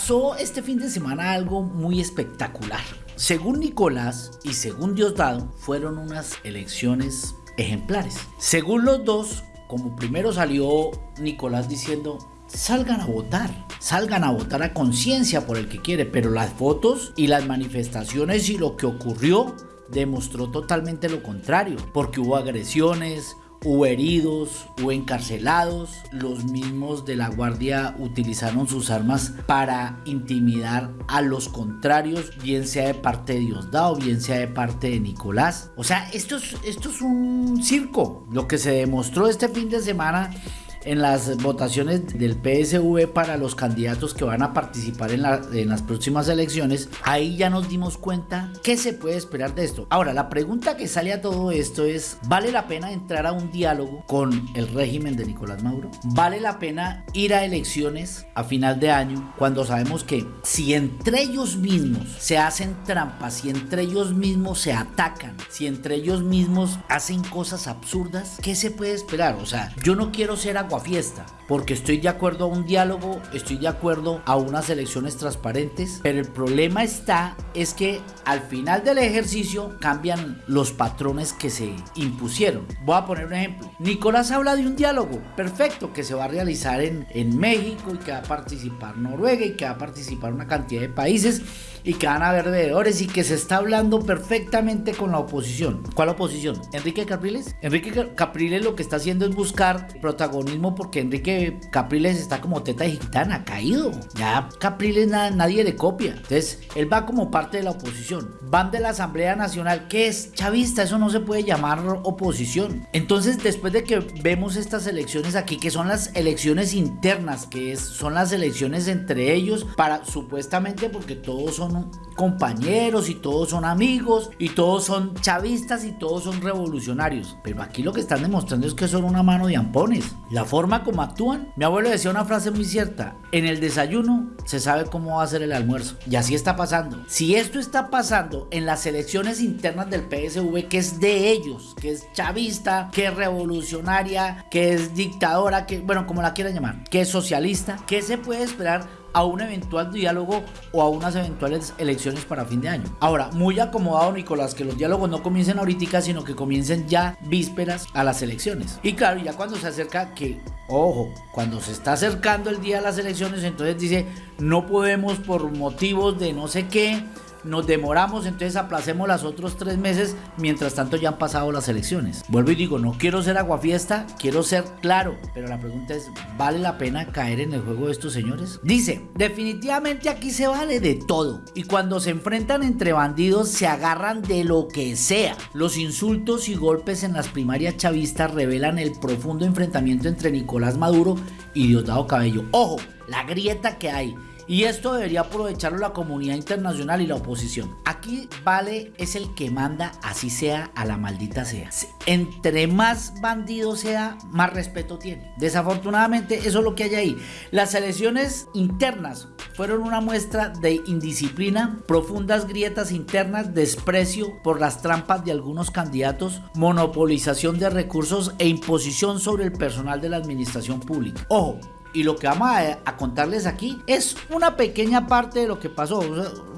pasó este fin de semana algo muy espectacular. Según Nicolás y según Diosdado, fueron unas elecciones ejemplares. Según los dos, como primero salió Nicolás diciendo, salgan a votar, salgan a votar a conciencia por el que quiere, pero las fotos y las manifestaciones y lo que ocurrió demostró totalmente lo contrario, porque hubo agresiones, hubo heridos, hubo encarcelados, los mismos de la guardia utilizaron sus armas para intimidar a los contrarios, bien sea de parte de Diosdado, bien sea de parte de Nicolás. O sea, esto es, esto es un circo. Lo que se demostró este fin de semana en las votaciones del PSV para los candidatos que van a participar en, las próximas elecciones, ahí ya nos dimos cuenta qué se puede esperar de esto. Ahora, la pregunta que sale a todo esto es, ¿vale la pena entrar a un diálogo con el régimen de Nicolás Maduro? ¿Vale la pena ir a elecciones a final de año cuando sabemos que si entre ellos mismos se hacen trampas, si entre ellos mismos se atacan, si entre ellos mismos hacen cosas absurdas, ¿qué se puede esperar? O sea, yo no quiero ser fiesta, porque estoy de acuerdo a un diálogo, estoy de acuerdo a unas elecciones transparentes, pero el problema está es que al final del ejercicio cambian los patrones que se impusieron. Voy a poner un ejemplo. Nicolás habla de un diálogo perfecto que se va a realizar en, en México y que va a participar Noruega y que va a participar una cantidad de países y que van a haber veedores y que se está hablando perfectamente con la oposición. ¿Cuál oposición? ¿Enrique Capriles? Enrique Capriles lo que está haciendo es buscar protagonismo porque Enrique Capriles está como teta de gitana, caído. Ya Capriles nadie le copia. Entonces, él va como parte de la oposición. Van de la Asamblea Nacional, que es chavista, eso no se puede llamar oposición. Entonces, después de que vemos estas elecciones aquí, que son las elecciones internas, que es, son las elecciones entre ellos, para supuestamente porque todos son 嗯 compañeros y todos son amigos y todos son chavistas y todos son revolucionarios. Pero aquí lo que están demostrando es que son una mano de ampones. La forma como actúan. Mi abuelo decía una frase muy cierta. En el desayuno se sabe cómo va a ser el almuerzo. Y así está pasando. Si esto está pasando en las elecciones internas del PSV, que es de ellos, que es chavista, que es revolucionaria, que es dictadora, que, bueno, como la quieran llamar, que es socialista, ¿qué se puede esperar a un eventual diálogo o a unas eventuales elecciones para fin de año. Ahora, muy acomodado Nicolás, que los diálogos no comiencen ahorita, sino que comiencen ya vísperas a las elecciones. Y claro, ya cuando se acerca que, ojo, cuando se está acercando el día de las elecciones, entonces dice, no podemos por motivos de no sé qué, nos demoramos, entonces aplacemos los otros tres meses, mientras tanto ya han pasado las elecciones. Vuelvo y digo, no quiero ser aguafiesta, quiero ser claro, pero la pregunta es, ¿vale la pena caer en el juego de estos señores? Dice, definitivamente aquí se vale de todo, y cuando se enfrentan entre bandidos se agarran de lo que sea. Los insultos y golpes en las primarias chavistas revelan el profundo enfrentamiento entre Nicolás Maduro y Diosdado Cabello. Ojo, la grieta que hay y esto debería aprovecharlo la comunidad internacional y la oposición. Aquí vale es el que manda, así sea a la maldita sea. Entre más bandido sea, más respeto tiene. Desafortunadamente, eso es lo que hay ahí. Las elecciones internas fueron una muestra de indisciplina, profundas grietas internas, desprecio por las trampas de algunos candidatos, monopolización de recursos e imposición sobre el personal de la administración pública. Ojo, y lo que vamos a, contarles aquí es una pequeña parte de lo que pasó.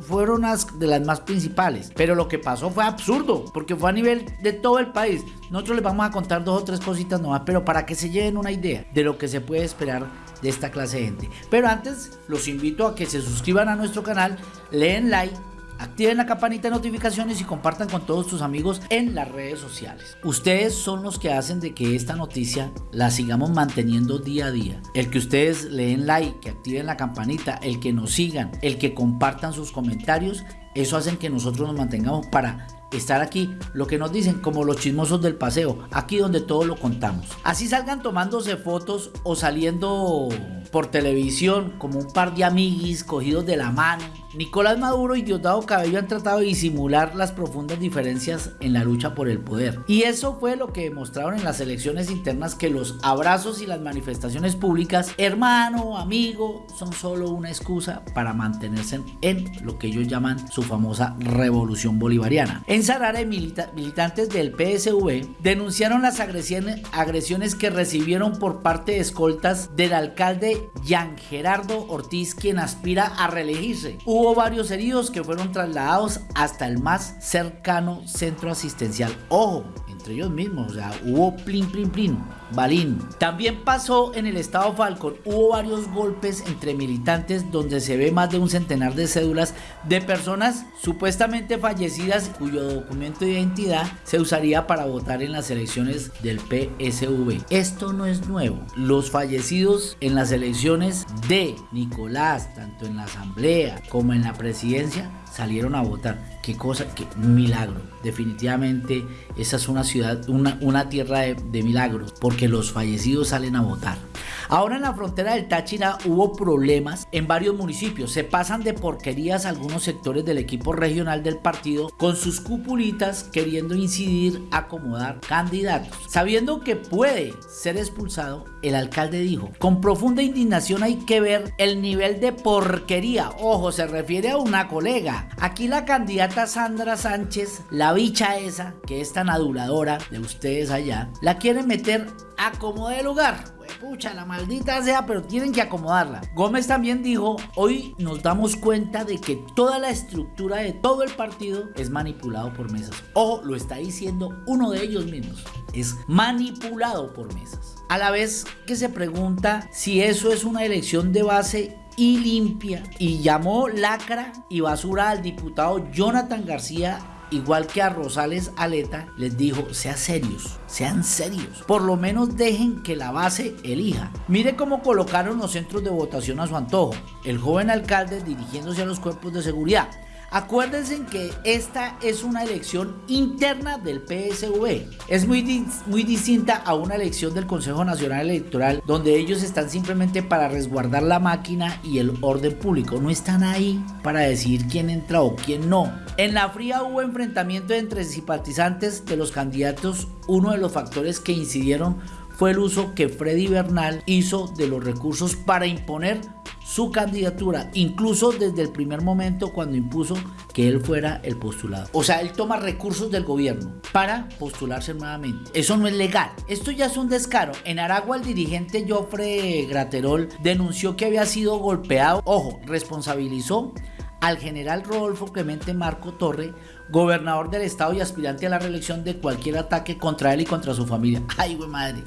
fueron unas de las más principales. Pero lo que pasó fue absurdo. Porque fue a nivel de todo el país. Nosotros les vamos a contar dos o tres cositas nomás. Pero para que se lleven una idea de lo que se puede esperar de esta clase de gente. Pero antes los invito a que se suscriban a nuestro canal. Leen like Activen la campanita de notificaciones y compartan con todos sus amigos en las redes sociales. Ustedes son los que hacen de que esta noticia la sigamos manteniendo día a día. El que ustedes leen like, que activen la campanita, el que nos sigan, el que compartan sus comentarios, eso hacen que nosotros nos mantengamos para estar aquí, lo que nos dicen como los chismosos del paseo, aquí donde todo lo contamos. Así salgan tomándose fotos o saliendo por televisión como un par de amiguis cogidos de la mano. Nicolás Maduro y Diosdado Cabello han tratado de disimular las profundas diferencias en la lucha por el poder. Y eso fue lo que demostraron en las elecciones internas que los abrazos y las manifestaciones públicas, hermano, amigo, son solo una excusa para mantenerse en lo que ellos llaman su famosa revolución bolivariana. En Sarare, militantes del PSV denunciaron las agresiones, que recibieron por parte de escoltas del alcalde de Jean Gerardo Ortiz, quien aspira a reelegirse. Varios heridos que fueron trasladados hasta el más cercano centro asistencial. Ojo, entre ellos mismos, o sea, hubo plin, plin, plin, balín. También pasó en el estado Falcon, hubo varios golpes entre militantes donde se ve más de un centenar de cédulas de personas supuestamente fallecidas cuyo documento de identidad se usaría para votar en las elecciones del PSV. Esto no es nuevo. Los fallecidos en las elecciones de Nicolás, tanto en la asamblea como en la presidencia, salieron a votar. Qué cosa, qué milagro. Definitivamente esa es una ciudad, una, una tierra de, de milagros, porque los fallecidos salen a votar. Ahora en la frontera del Táchira hubo problemas en varios municipios. Se pasan de porquerías algunos sectores del equipo regional del partido con sus cupulitas queriendo incidir, acomodar candidatos. Sabiendo que puede ser expulsado, el alcalde dijo, con profunda indignación hay que ver el nivel de porquería. Ojo, se refiere a una colega. Aquí la candidata Sandra Sánchez, la bicha esa, que es tan aduladora de ustedes allá, la quiere meter a como de lugar. Pucha, la maldita sea, pero tienen que acomodarla. Gómez también dijo, hoy nos damos cuenta de que toda la estructura de todo el partido es manipulado por mesas. Ojo, lo está diciendo uno de ellos mismos. Es manipulado por mesas. A la vez que se pregunta si eso es una elección de base y limpia y llamó lacra y basura al diputado Jonathan García igual que a Rosales Aleta, les dijo, sean serios, sean serios. Por lo menos dejen que la base elija. Mire cómo colocaron los centros de votación a su antojo. El joven alcalde dirigiéndose a los cuerpos de seguridad. Acuérdense que esta es una elección interna del PSV. Es muy, muy distinta a una elección del Consejo Nacional Electoral donde ellos están simplemente para resguardar la máquina y el orden público. No están ahí para decidir quién entra o quién no. En la fría hubo enfrentamiento entre simpatizantes de los candidatos. Uno de los factores que incidieron fue el uso que Freddy Bernal hizo de los recursos para imponer su candidatura, incluso desde el primer momento cuando impuso que él fuera el postulado. O sea, él toma recursos del gobierno para postularse nuevamente. Eso no es legal. Esto ya es un descaro. En Aragua el dirigente Joffre Graterol denunció que había sido golpeado. Ojo, responsabilizó al general Rodolfo Clemente Marco Torre, gobernador del estado y aspirante a la reelección de cualquier ataque contra él y contra su familia. Ay, güey madre.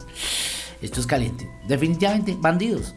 Esto es caliente. Definitivamente, bandidos.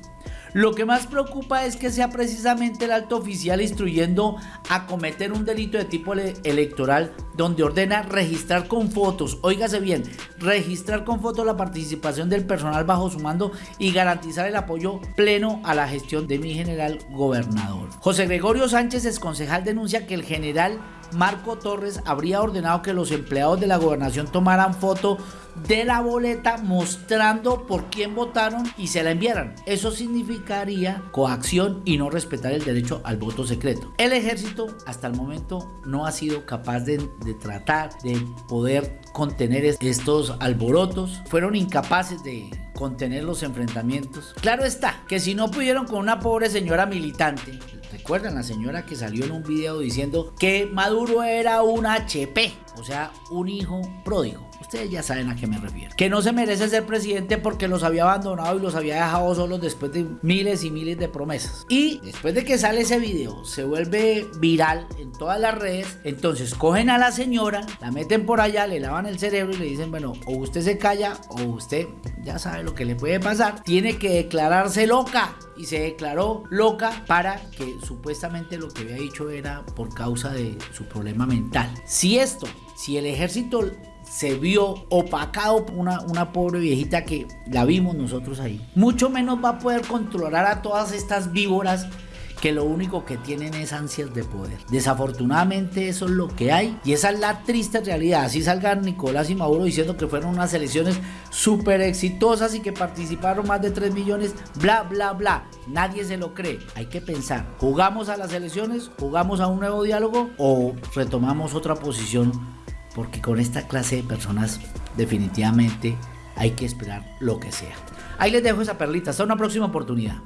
Lo que más preocupa es que sea precisamente el alto oficial instruyendo a cometer un delito de tipo electoral donde ordena registrar con fotos, óigase bien, registrar con fotos la participación del personal bajo su mando y garantizar el apoyo pleno a la gestión de mi general gobernador. José Gregorio Sánchez, ex concejal, denuncia que el general Marco Torres habría ordenado que los empleados de la gobernación tomaran foto de la boleta mostrando por quién votaron y se la enviaran. Eso significaría coacción y no respetar el derecho al voto secreto. El ejército hasta el momento no ha sido capaz de, tratar de poder contener estos alborotos. Fueron incapaces de contener los enfrentamientos. Claro está, que si no pudieron con una pobre señora militante, recuerdan la señora que salió en un video diciendo que Maduro era un HP, o sea, un hijo pródigo. Ustedes ya saben a qué me refiero. Que no se merece ser presidente porque los había abandonado y los había dejado solos después de miles y miles de promesas. Y después de que sale ese video, se vuelve viral en todas las redes. Entonces cogen a la señora, la meten por allá, le lavan el cerebro y le dicen, bueno, o usted se calla o usted ya sabe lo que le puede pasar. Tiene que declararse loca y se declaró loca para que supuestamente lo que había dicho era por causa de su problema mental. Si esto, si el ejército se vio opacado por una, pobre viejita que la vimos nosotros ahí. Mucho menos va a poder controlar a todas estas víboras que lo único que tienen es ansias de poder. Desafortunadamente eso es lo que hay y esa es la triste realidad. Así salgan Nicolás y Maduro diciendo que fueron unas elecciones súper exitosas y que participaron más de 3 millones, bla, bla, bla. Nadie se lo cree. Hay que pensar, ¿jugamos a las elecciones? ¿Jugamos a un nuevo diálogo? ¿O retomamos otra posición porque con esta clase de personas definitivamente hay que esperar lo que sea. Ahí les dejo esa perlita, hasta una próxima oportunidad.